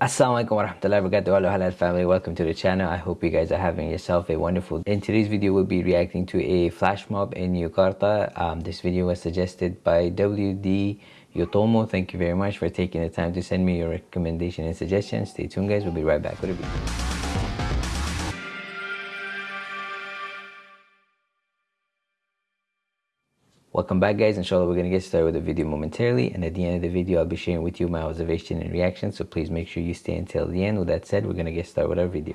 Assalamualaikum warahmatullahi wabarakatuh hello halal family. Welcome to the channel. I hope you guys are having yourself a wonderful in today's video we'll be reacting to a flash mob in Jakarta um, this video was suggested by WD Yotomo. Thank you very much for taking the time to send me your recommendation and suggestions. Stay tuned guys. We'll be right back with a video Welcome back guys, inshallah we're going to get started with the video momentarily and at the end of the video I'll be sharing with you my observation and reaction so please make sure you stay until the end. With that said, we're going to get started with our video.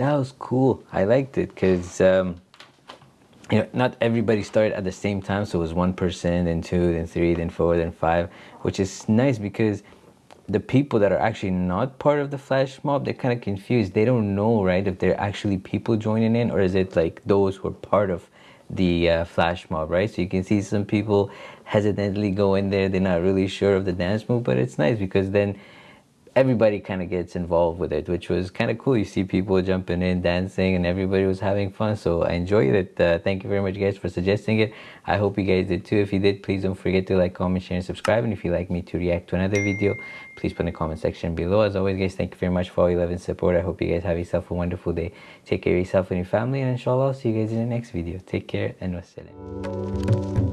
was cool. I liked it because um, you know not everybody started at the same time. So it was one person, then two, then three, then four, then five, which is nice because the people that are actually not part of the flash mob they're kind of confused they don't know right if they're actually people joining in or is it like those who are part of the uh, flash mob right so you can see some people hesitantly go in there they're not really sure of the dance move but it's nice because then everybody kind of gets involved with it, which was kind of cool. You see people jumping in, dancing, and everybody was having fun. So I enjoyed it. Uh, thank you very much, guys, for suggesting it. I hope you guys did too. If you did, please don't forget to like, comment, share, and subscribe. And if you'd like me to react to another video, please put in the comment section below. As always, guys, thank you very much for all your love and support. I hope you guys have yourself a wonderful day. Take care of yourself and your family, and inshallah, I'll see you guys in the next video. Take care and wassalam.